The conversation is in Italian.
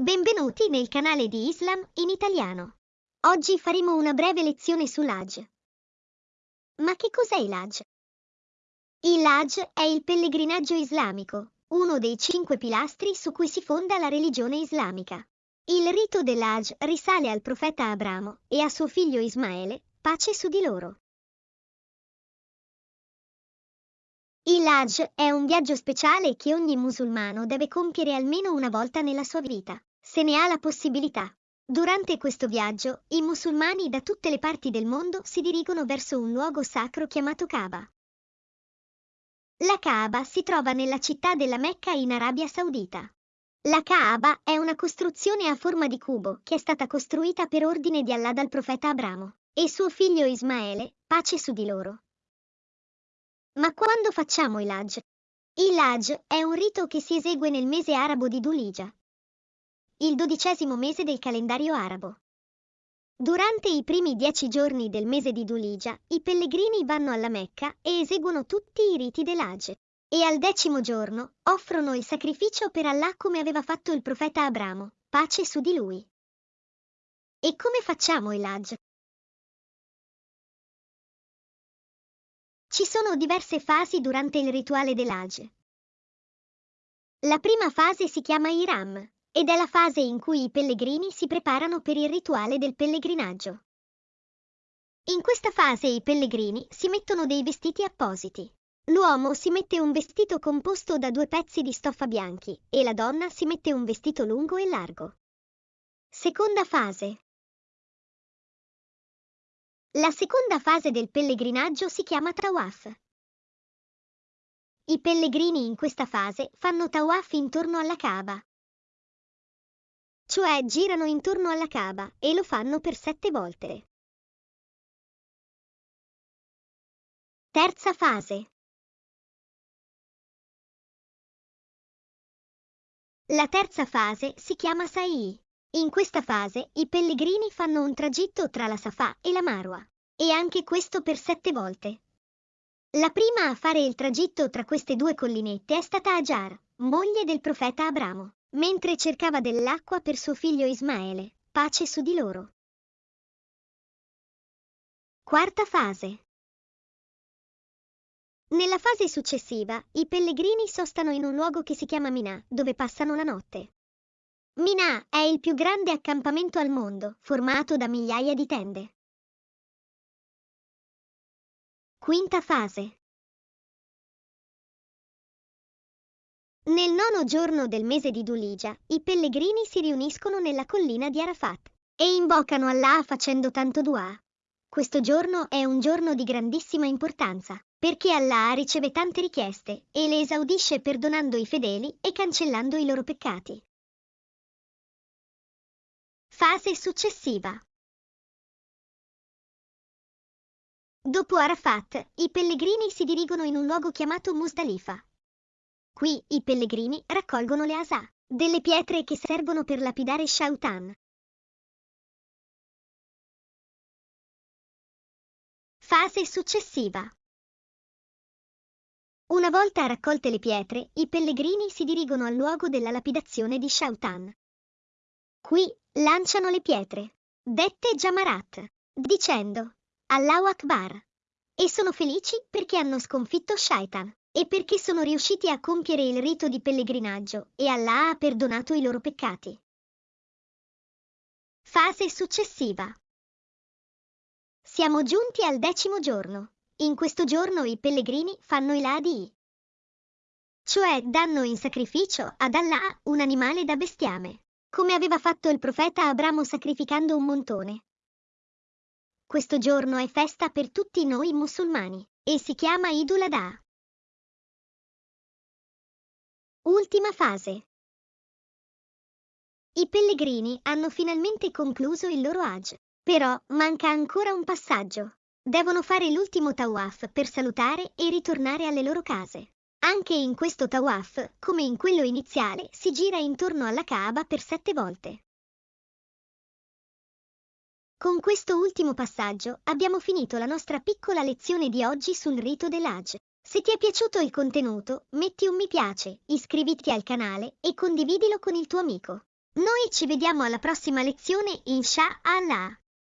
Benvenuti nel canale di Islam in italiano. Oggi faremo una breve lezione sull'Hajj. Ma che cos'è l'Hajj? Il Hajj è il pellegrinaggio islamico, uno dei cinque pilastri su cui si fonda la religione islamica. Il rito dell'Hajj risale al profeta Abramo e a suo figlio Ismaele, pace su di loro. Il Hajj è un viaggio speciale che ogni musulmano deve compiere almeno una volta nella sua vita se ne ha la possibilità. Durante questo viaggio, i musulmani da tutte le parti del mondo si dirigono verso un luogo sacro chiamato Kaaba. La Kaaba si trova nella città della Mecca in Arabia Saudita. La Kaaba è una costruzione a forma di cubo che è stata costruita per ordine di Allah dal profeta Abramo e suo figlio Ismaele, pace su di loro. Ma quando facciamo il Hajj? Il Hajj è un rito che si esegue nel mese arabo di Dulija, il dodicesimo mese del calendario arabo. Durante i primi dieci giorni del mese di Dulija, i pellegrini vanno alla Mecca e eseguono tutti i riti dell'Hajj. E al decimo giorno offrono il sacrificio per Allah come aveva fatto il profeta Abramo, pace su di lui. E come facciamo il Hajj? Ci sono diverse fasi durante il rituale dell'Hajj. La prima fase si chiama Iram, ed è la fase in cui i pellegrini si preparano per il rituale del pellegrinaggio. In questa fase i pellegrini si mettono dei vestiti appositi. L'uomo si mette un vestito composto da due pezzi di stoffa bianchi e la donna si mette un vestito lungo e largo. Seconda fase. La seconda fase del pellegrinaggio si chiama Tawaf. I pellegrini in questa fase fanno Tawaf intorno alla Kaaba, cioè girano intorno alla Kaaba e lo fanno per sette volte. Terza fase. La terza fase si chiama Sa'i. In questa fase i pellegrini fanno un tragitto tra la Safa e la Marwa, e anche questo per sette volte. La prima a fare il tragitto tra queste due collinette è stata Ajar, moglie del profeta Abramo mentre cercava dell'acqua per suo figlio Ismaele, pace su di loro. Quarta fase. Nella fase successiva, i pellegrini sostano in un luogo che si chiama Minà, dove passano la notte. Minà è il più grande accampamento al mondo, formato da migliaia di tende. Quinta fase. Nel nono giorno del mese di Dulija, i pellegrini si riuniscono nella collina di Arafat e invocano Allah facendo tanto dua. Questo giorno è un giorno di grandissima importanza, perché Allah riceve tante richieste e le esaudisce perdonando i fedeli e cancellando i loro peccati. Fase successiva. Dopo Arafat, i pellegrini si dirigono in un luogo chiamato Musdalifa, Qui i pellegrini raccolgono le asà, delle pietre che servono per lapidare Shautan. Fase successiva. Una volta raccolte le pietre, i pellegrini si dirigono al luogo della lapidazione di Shautan. Qui lanciano le pietre, dette Jamarat, dicendo Allahu Akbar, e sono felici perché hanno sconfitto Shaitan e perché sono riusciti a compiere il rito di pellegrinaggio e Allah ha perdonato i loro peccati. Fase successiva. Siamo giunti al decimo giorno. In questo giorno i pellegrini fanno il Adi, cioè danno in sacrificio ad Allah un animale da bestiame, come aveva fatto il profeta Abramo sacrificando un montone. Questo giorno è festa per tutti noi musulmani e si chiama Idul Adha. Ultima fase. I pellegrini hanno finalmente concluso il loro Hajj, però manca ancora un passaggio. Devono fare l'ultimo tawaf per salutare e ritornare alle loro case. Anche in questo tawaf, come in quello iniziale, si gira intorno alla Kaaba per sette volte. Con questo ultimo passaggio abbiamo finito la nostra piccola lezione di oggi sul rito dell'Hajj. Se ti è piaciuto il contenuto, metti un mi piace, iscriviti al canale e condividilo con il tuo amico. Noi ci vediamo alla prossima lezione, insha Allah.